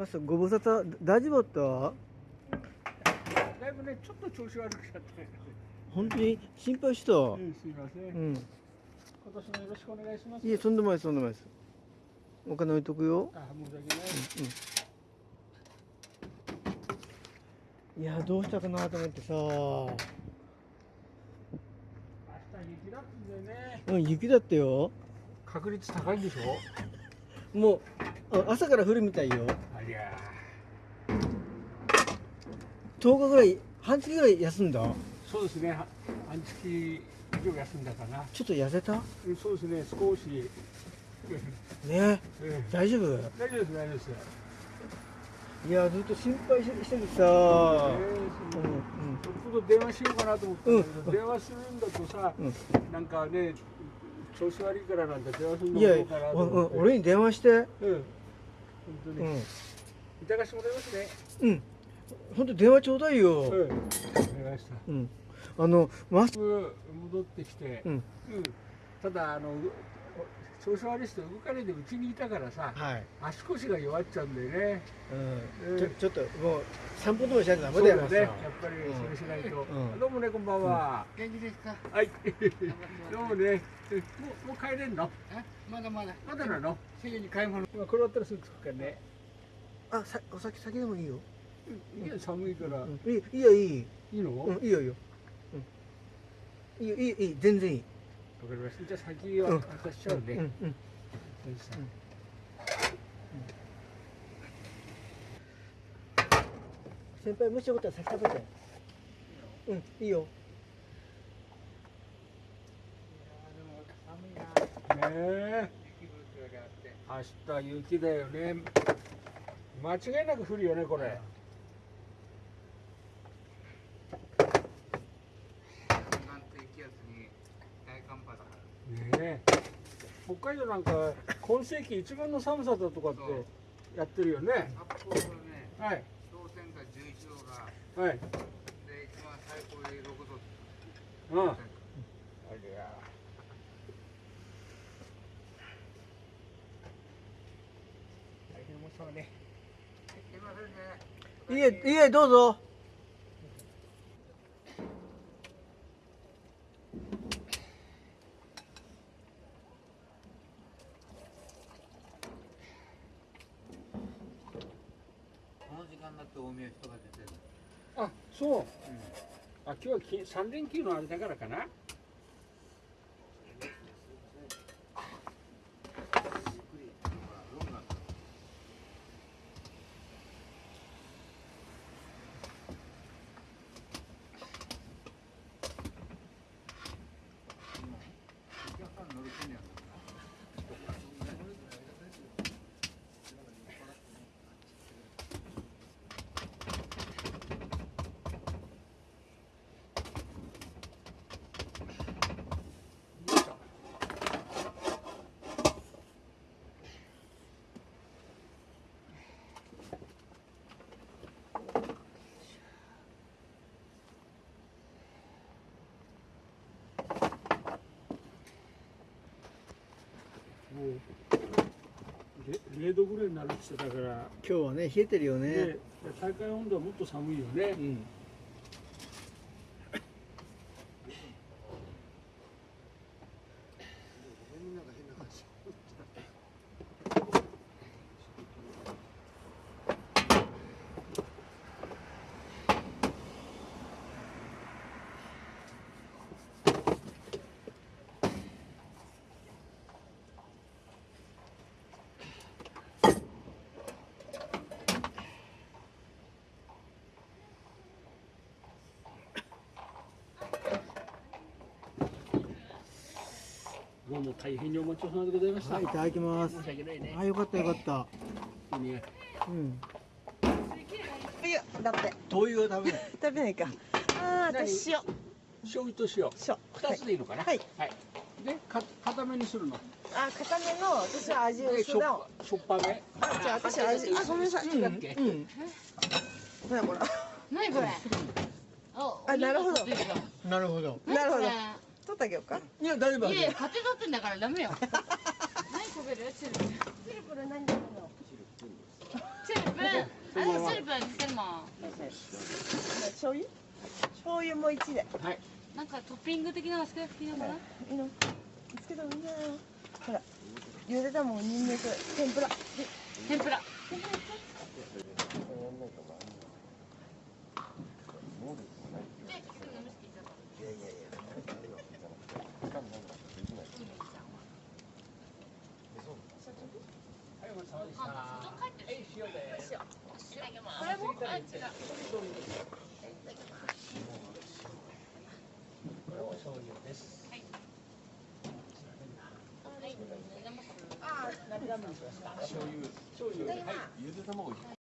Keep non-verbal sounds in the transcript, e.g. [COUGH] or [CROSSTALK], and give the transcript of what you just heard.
マスご無沙汰。大丈夫だった？だいぶねちょっと調子悪くなって。本当に心配した？ううんすいません、ん。今年もよろしくお願いします。いえとんでもないですとんでもないです。お金置いとくよ。あ申し訳ない、いやどうしたかなと思ってさ。明日雪だんでね。うん雪だってよ。確率高いんでしょ？[LAUGHS] もうあ朝から降るみたいよありゃ10日ぐらい半月ぐらい休んだ？そうですね。は半月以上休んだかな。ちょっと痩せた？そうですね。少し。ええ大丈夫？大丈夫です大丈夫です。いやずっと心配してしててさ。えーう。んちょっと電話しようかなと思ったんだけど、うん電話するんだとさ、うん。なんかね調子悪いからなんて電話するのもどうかなとお思って。お俺に電話して。うん。本当に、うんいただかしてもらいますね。うん。本当電話ちょうだいよ。うん。お願いした。うん。あのマス戻ってきて、うん。うん。ただあのう調子悪い人動かないでうちにいたからさはい。足腰が弱っちゃうんでね。うん。うんちょっともう散歩とかしないとダメだよだね。やっぱりそれしないと、うん。どうもねこんばんは、元気ですか？はい。[LAUGHS] どうもね。もうもう帰れんの？あまだまだ。まだなの？すぐに買い物。今これ終わったらすぐ着くからね、あさお酒酒でもいいよ。いや寒いから、うん。いいいいよいい。いいの、わうんいいよいいよ。うん。いいよいいいい全然いい。かりました。じゃあ先はうん。渡しちゃうね、うんうん。先生。先輩もしよかったら先食べて。うんいいよ。寒いな。ねえ。雪降るよりあって。明日雪だよね間違いなく降るよねこれ。北海道なんか今世紀一番の寒さだとかってやってるよね。札幌のねはい。氷点下11度がはい。で一番最高で6度うんあ氷点りゃ大変面白いね下すいませんねいいえいいえどうぞ。この時間だって大宮人が出てるあそう、あ今日はき三連休のあれだからかなゆっくりほら夜になったお客さん乗り込んでやるのかなよいしょもうれ0度ぐらいになるって言ってたから、今日はね冷えてるよね。ね、大会温度はもっと寒いよね。う。んどうも大変にお待ちをさまでございました。はいいただきます申し訳ないね。あよかったよかったいいねうんいや、だって灯油はダメだ [LAUGHS] 食べないか。ああ、何？私塩。醤油と塩。塩。二つでいいのかな？はい。はい。で、か、固めにするの？あ、固めの、私は味で、ししょっぱめ？あ、じゃあ、私味、あ、ごめんなさい。好きだっけ。うんほらほら。何これ？ああなるほどなるほどなるほどってあげようか。いや大丈夫いやいや、勝手取ってんだからダメよ。[LAUGHS] 何こべるチルプ。シルプル何だろチルプ。あままれスープはつけるもん。醤油？醤油も1で。なんかトッピング的なのつけなくていいのかない？い。のつけた方がいいんじゃな。いのほら茹でたもんニンニク天ぷら。天ぷら醤油、はい、ゆで卵。